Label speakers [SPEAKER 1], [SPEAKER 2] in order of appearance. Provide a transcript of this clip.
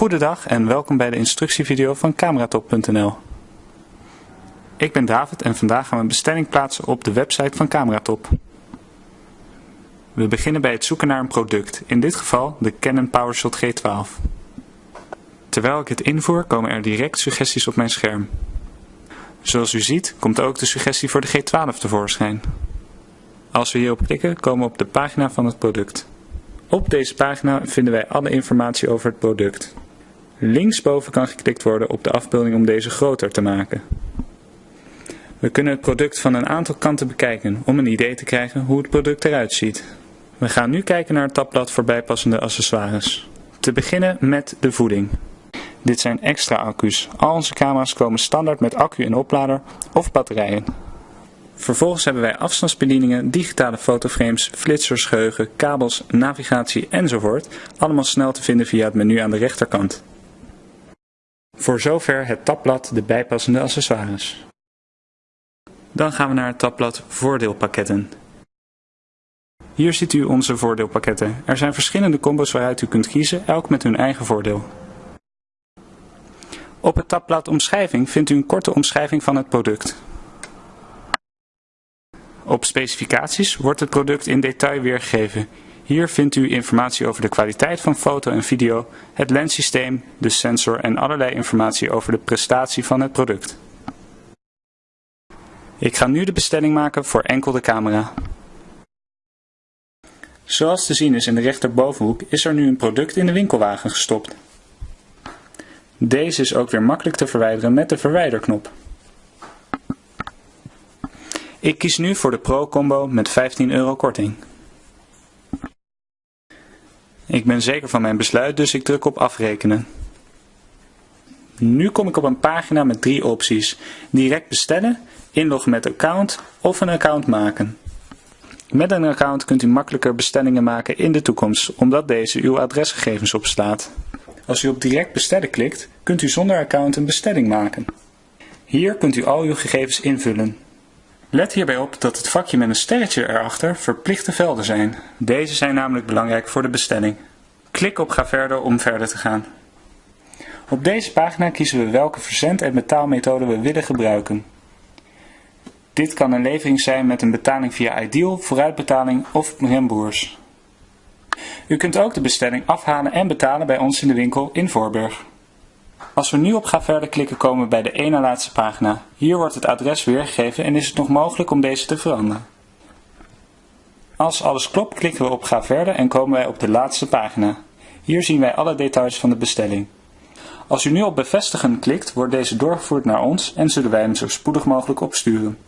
[SPEAKER 1] Goedendag en welkom bij de instructievideo van Cameratop.nl. Ik ben David en vandaag gaan we een bestelling plaatsen op de website van Cameratop. We beginnen bij het zoeken naar een product, in dit geval de Canon PowerShot G12. Terwijl ik het invoer komen er direct suggesties op mijn scherm. Zoals u ziet komt ook de suggestie voor de G12 tevoorschijn. Als we hierop klikken komen we op de pagina van het product. Op deze pagina vinden wij alle informatie over het product. Linksboven kan geklikt worden op de afbeelding om deze groter te maken. We kunnen het product van een aantal kanten bekijken om een idee te krijgen hoe het product eruit ziet. We gaan nu kijken naar het tabblad voor bijpassende accessoires. Te beginnen met de voeding. Dit zijn extra accu's. Al onze camera's komen standaard met accu en oplader of batterijen. Vervolgens hebben wij afstandsbedieningen, digitale fotoframes, flitsers, geheugen, kabels, navigatie enzovoort, allemaal snel te vinden via het menu aan de rechterkant. Voor zover het tabblad de bijpassende accessoires. Dan gaan we naar het tabblad Voordeelpakketten. Hier ziet u onze voordeelpakketten. Er zijn verschillende combos waaruit u kunt kiezen, elk met hun eigen voordeel. Op het tabblad Omschrijving vindt u een korte omschrijving van het product. Op specificaties wordt het product in detail weergegeven. Hier vindt u informatie over de kwaliteit van foto en video, het lenssysteem, de sensor en allerlei informatie over de prestatie van het product. Ik ga nu de bestelling maken voor enkel de camera. Zoals te zien is in de rechterbovenhoek is er nu een product in de winkelwagen gestopt. Deze is ook weer makkelijk te verwijderen met de verwijderknop. Ik kies nu voor de Pro Combo met 15 euro korting. Ik ben zeker van mijn besluit, dus ik druk op afrekenen. Nu kom ik op een pagina met drie opties. Direct bestellen, inloggen met account of een account maken. Met een account kunt u makkelijker bestellingen maken in de toekomst, omdat deze uw adresgegevens opslaat. Als u op direct bestellen klikt, kunt u zonder account een bestelling maken. Hier kunt u al uw gegevens invullen. Let hierbij op dat het vakje met een sterretje erachter verplichte velden zijn. Deze zijn namelijk belangrijk voor de bestelling. Klik op Ga verder om verder te gaan. Op deze pagina kiezen we welke verzend- en betaalmethode we willen gebruiken. Dit kan een levering zijn met een betaling via Ideal, vooruitbetaling of remboers. U kunt ook de bestelling afhalen en betalen bij ons in de winkel in Voorburg. Als we nu op Ga verder klikken komen we bij de ene laatste pagina. Hier wordt het adres weergegeven en is het nog mogelijk om deze te veranderen. Als alles klopt klikken we op Ga verder en komen wij op de laatste pagina. Hier zien wij alle details van de bestelling. Als u nu op bevestigen klikt wordt deze doorgevoerd naar ons en zullen wij hem zo spoedig mogelijk opsturen.